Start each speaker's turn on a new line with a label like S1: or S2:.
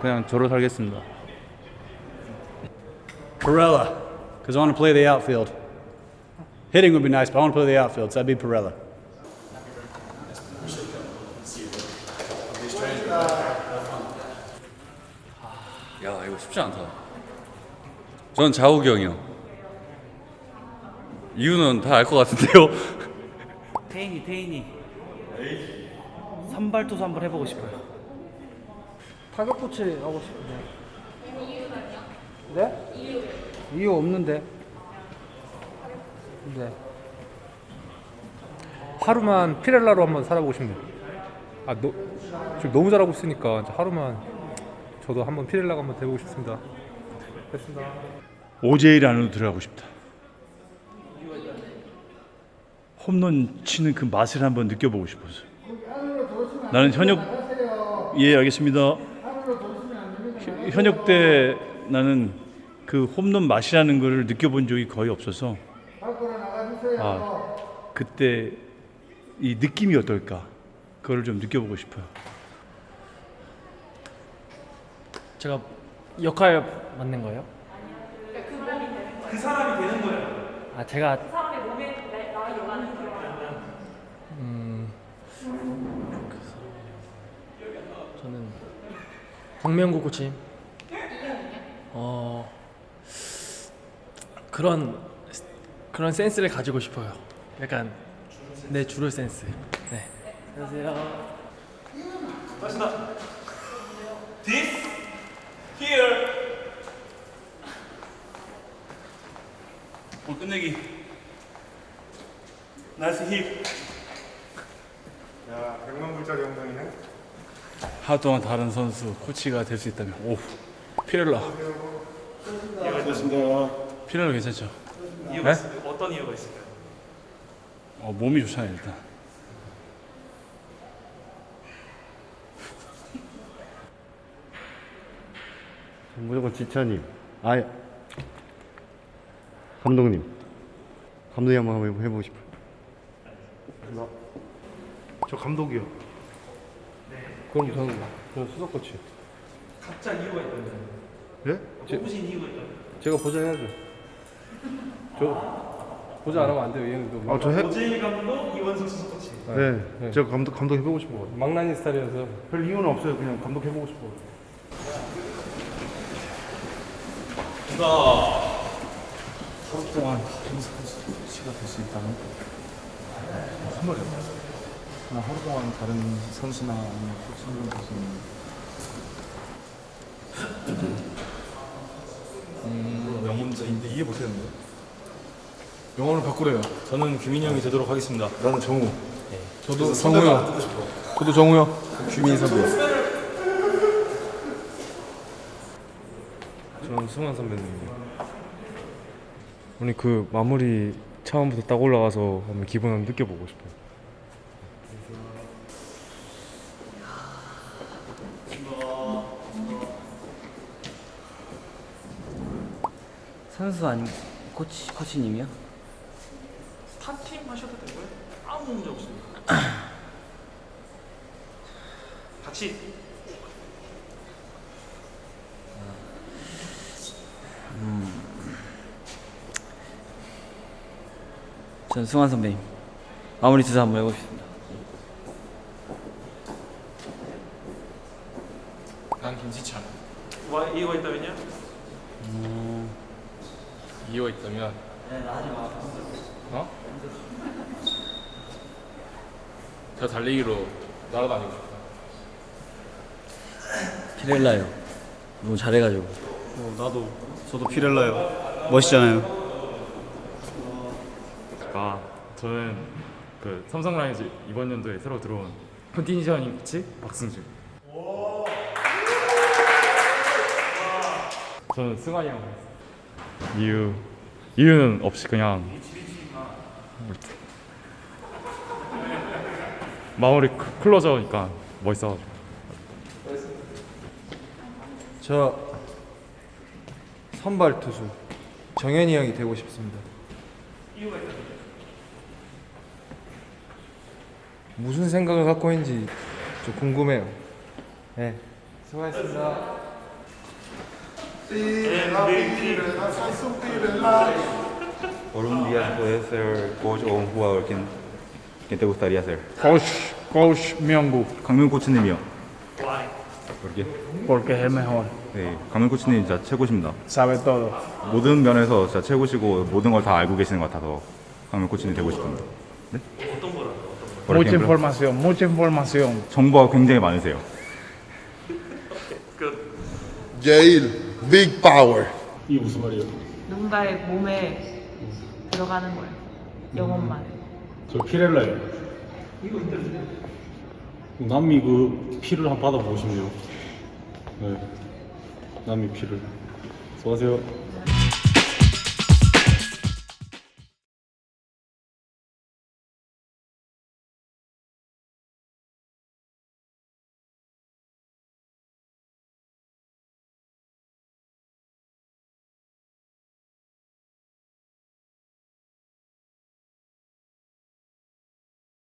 S1: 그냥 저로 살겠습니다.
S2: Perella, because I want to play the outfield. Hitting would be nice, but I want to play the outfield, so I'd be Perella.
S3: 야 이거 쉽지 않다. 전 자욱이 형이요. 이유는 다 알 것 같은데요.
S4: 태인이 태인이 선발 투수 한번 해보고 싶어요.
S5: 타격 코치 하고 싶은데. 네? 이유 없는데. 네.
S6: 하루만 피렐라로 한번 살아보고 싶네요. 아, 너, 지금 너무 잘하고 있으니까 하루만 저도 한번 피렐라가 한번 돼보고 싶습니다. 됐습니다.
S7: 오제일 안으로 들어가고 싶다. 홈런 치는 그 맛을 한번 느껴보고 싶어서. 나는 현역 예 알겠습니다. 현- 현역 때 나는 그 홈런 맛이라는 것을 느껴본 적이 거의 없어서 아 그때 이 느낌이 어떨까 그걸 좀 느껴보고 싶어요.
S4: 제가 역할 맡는 거예요?
S8: 그 사람이 되는 거예요.
S4: 아 제가 음, 저는 박명구 코치. 어 그런 그런 센스를 가지고 싶어요. 약간 내 주를 센스. 네. 안녕하세요.
S8: 다시다. This here. 볼 끝내기. nice hit.
S9: 야, 100만 불짜리 영상이네.
S7: 하루 동안 다른 선수 코치가 될 수 있다면 오 피렐라 피렐라 괜찮죠?
S8: 이유가 있을까요? 어떤 이유가 있을까요?
S7: 어, 몸이 좋잖아요 일단
S10: 무조건 지찬님. 아, 감독님. 감독님 한번 해보- 해보고 싶어요.
S9: 저 감독이요.
S5: 그럼 저는, 저는 수석 코치.
S8: 각자 이유가 있다면.
S9: 예?
S8: 뽑으신 이유가 있다면.
S5: 제가 보장해야죠. 저 보장 안 하면 안 돼요. 얘는 또
S9: 아, 저 해.
S8: 오재일 감독, 이원석 수석 코치.
S9: 네. 제가 감독 감독 해보고 싶어.
S5: 망나니 스타일이어서
S9: 별 이유는 없어요. 그냥 감독 해보고 싶어.
S1: 하루 동안 다른 선수가 될 수 있다면 선물이요. 그냥 하루 동안 다른 선수나 아니면 코치님 될수 있는 음, 영문자인데 이해 못했는데 영어를 바꾸래요. 저는 규민이 형이 되도록 하겠습니다.
S9: 나는 정우.
S5: 저도 정우요. 저도 정우요.
S1: 규민이 선배. 저는 승환 선배님이요.
S6: 아니 그 마무리 처음부터 딱 올라가서 한번 기분 한번 느껴보고 싶어요.
S4: 선수 아니 코치 코치님이요?
S8: 스타팀 하셔도 되고요. 아무 문제 없습니다. 같이
S4: 전 승환 선배님 마무리 투수 한번 해보겠습니다.
S1: 난 김지찬.
S8: 와 이유가 있다면요?
S1: 이 유가 있다면 어? 저 달리기로 날아다니고 싶다.
S4: 피렐라요. 너무 잘해가지고.
S2: 어, 나도, 저도 피렐라요. 멋있잖아요.
S1: 아 저는 그 삼성 라이온즈 이번 연도에 새로 들어온 컨디셔닝 코치 박승준. 저는 승환이 형. 이유 이유는 없이 그냥 마무리 클- 클로저니까 멋있어가지고.
S5: 저 선발 투수 정현이 형이 되고 싶습니다. 무슨 생각을 갖고 있는지 좀 궁금해요. 네, 수고하셨습니다.
S11: Por un día puedes ser coach o un jugador. ¿Quién, quién te gustaría ser?
S12: Coach, Coach Myunggu,
S11: 강민 코치님이요. ¿Por qué?
S12: porque es el mejor.
S11: 네, 강민 코치님 진짜 최고십니다.
S12: Sabe todo.
S11: 모든 면에서 진짜 최고시고 모든 걸 다 알고 계시는 것 같아서 강민 코치님 되고 싶습니다. 네? 어떤 거라?
S12: Mucha información, mucha información.
S11: 정보가 굉장히 많으세요.
S2: 제일 big power.
S12: 이게 무슨 말이에요?
S7: 누군가의 몸에 들어가는 거예요. 영혼만.
S12: 저 피렐라예요. 남미 그 피를 한번 받아보고 싶네요. 네. 남미 피를. 수고하세요.